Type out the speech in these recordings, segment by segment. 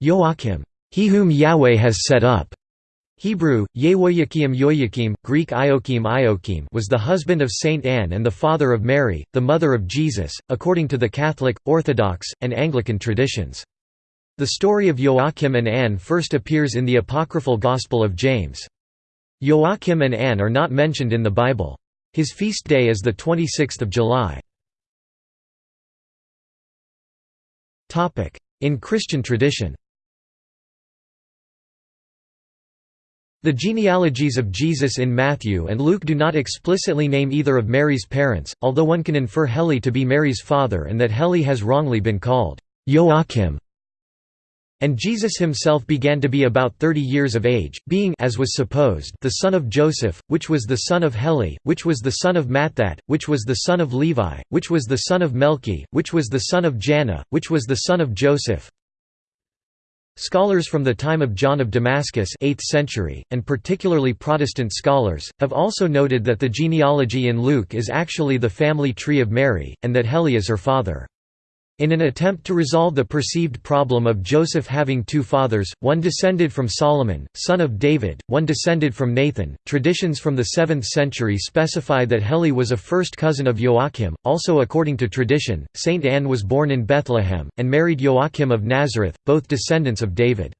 Joachim, he whom Yahweh has set up. Hebrew, Yehoiakim Yoiakim, Greek Iokim Iokim was the husband of Saint Anne and the father of Mary, the mother of Jesus, according to the Catholic, Orthodox, and Anglican traditions. The story of Joachim and Anne first appears in the apocryphal Gospel of James. Joachim and Anne are not mentioned in the Bible. His feast day is the 26th of July. In Christian tradition The genealogies of Jesus in Matthew and Luke do not explicitly name either of Mary's parents, although one can infer Heli to be Mary's father and that Heli has wrongly been called Joachim. And Jesus himself began to be about thirty years of age, being as was supposed the son of Joseph, which was the son of Heli, which was the son of Matthat, which was the son of Levi, which was the son of Melchi, which was the son of Janna, which was the son of Joseph, Scholars from the time of John of Damascus 8th century, and particularly Protestant scholars, have also noted that the genealogy in Luke is actually the family tree of Mary, and that Heli is her father. In an attempt to resolve the perceived problem of Joseph having two fathers, one descended from Solomon, son of David, one descended from Nathan, traditions from the 7th century specify that Heli was a first cousin of Joachim. Also, according to tradition, Saint Anne was born in Bethlehem, and married Joachim of Nazareth, both descendants of David.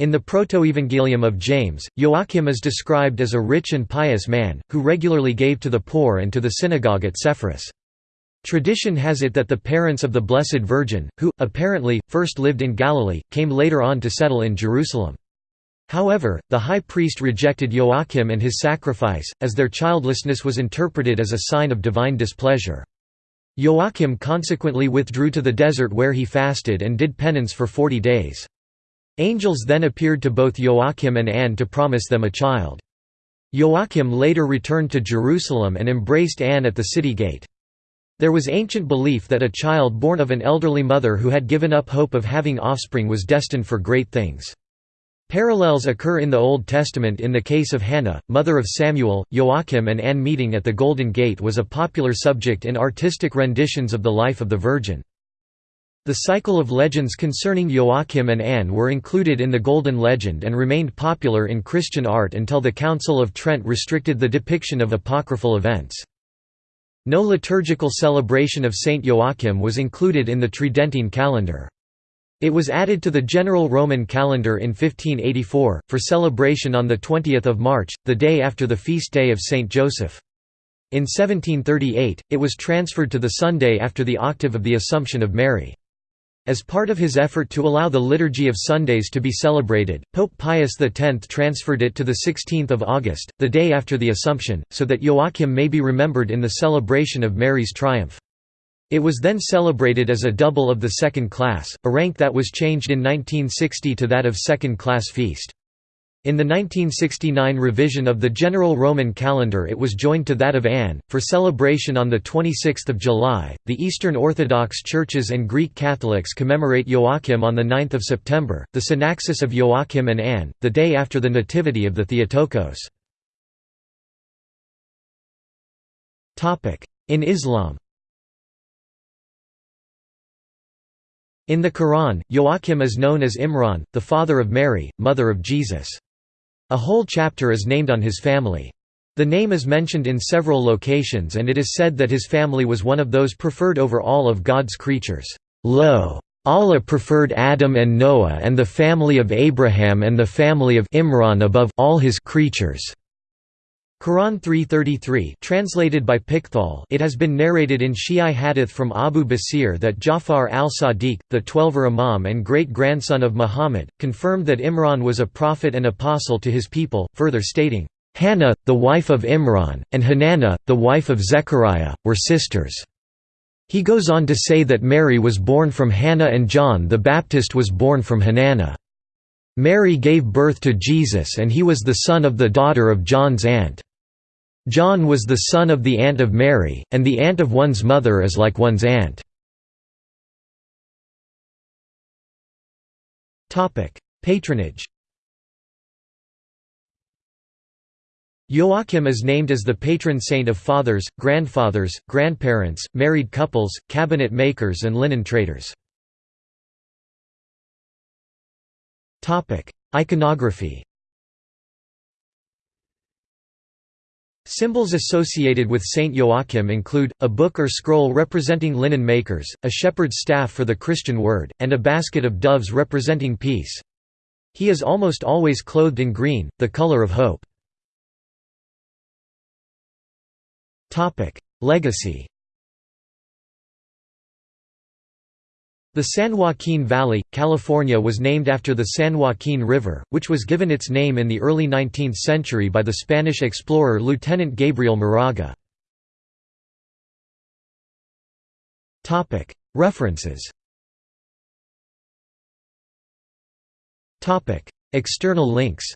In the Protoevangelium of James, Joachim is described as a rich and pious man, who regularly gave to the poor and to the synagogue at Sepphoris. Tradition has it that the parents of the Blessed Virgin, who, apparently, first lived in Galilee, came later on to settle in Jerusalem. However, the high priest rejected Joachim and his sacrifice, as their childlessness was interpreted as a sign of divine displeasure. Joachim consequently withdrew to the desert where he fasted and did penance for forty days. Angels then appeared to both Joachim and Anne to promise them a child. Joachim later returned to Jerusalem and embraced Anne at the city gate. There was ancient belief that a child born of an elderly mother who had given up hope of having offspring was destined for great things. Parallels occur in the Old Testament in the case of Hannah, mother of Samuel. Joachim and Anne meeting at the Golden Gate was a popular subject in artistic renditions of the life of the Virgin. The cycle of legends concerning Joachim and Anne were included in the Golden Legend and remained popular in Christian art until the Council of Trent restricted the depiction of apocryphal events. No liturgical celebration of Saint Joachim was included in the Tridentine calendar. It was added to the general Roman calendar in 1584, for celebration on 20 March, the day after the feast day of Saint Joseph. In 1738, it was transferred to the Sunday after the octave of the Assumption of Mary. As part of his effort to allow the Liturgy of Sundays to be celebrated, Pope Pius X transferred it to 16 August, the day after the Assumption, so that Joachim may be remembered in the celebration of Mary's triumph. It was then celebrated as a double of the second class, a rank that was changed in 1960 to that of second-class feast. In the 1969 revision of the general Roman calendar it was joined to that of Anne, for celebration on 26 July. The Eastern Orthodox churches and Greek Catholics commemorate Joachim on 9 September, the Synaxis of Joachim and Anne, the day after the Nativity of the Theotokos. In Islam In the Quran, Joachim is known as Imran, the father of Mary, mother of Jesus. A whole chapter is named on his family. The name is mentioned in several locations and it is said that his family was one of those preferred over all of God's creatures. Lo! Allah preferred Adam and Noah and the family of Abraham and the family of Imran above all his creatures. Quran 333 translated by Pickthall it has been narrated in Shi'i hadith from Abu Basir that Jafar al-Sadiq, the Twelver Imam and great-grandson of Muhammad, confirmed that Imran was a prophet and apostle to his people, further stating, "'Hannah, the wife of Imran, and Hanana, the wife of Zechariah, were sisters." He goes on to say that Mary was born from Hannah and John the Baptist was born from Hanana. Mary gave birth to Jesus and he was the son of the daughter of John's aunt. John was the son of the aunt of Mary, and the aunt of one's mother is like one's aunt. Patronage Joachim is named as the patron saint of fathers, grandfathers, grandparents, married couples, cabinet makers and linen traders. Iconography Symbols associated with Saint Joachim include, a book or scroll representing linen makers, a shepherd's staff for the Christian word, and a basket of doves representing peace. He is almost always clothed in green, the color of hope. Legacy The San Joaquin Valley, California was named after the San Joaquin River, which was given its name in the early 19th century by the Spanish explorer Lieutenant Gabriel Moraga. References External links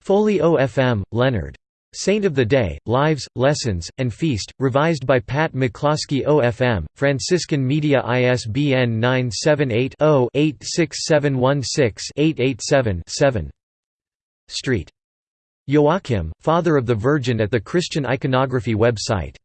Foley OFM, Leonard. Saint of the Day, Lives, Lessons, and Feast, revised by Pat McCloskey OFM, Franciscan Media ISBN 978-0-86716-887-7 Street. Joachim, Father of the Virgin at the Christian Iconography website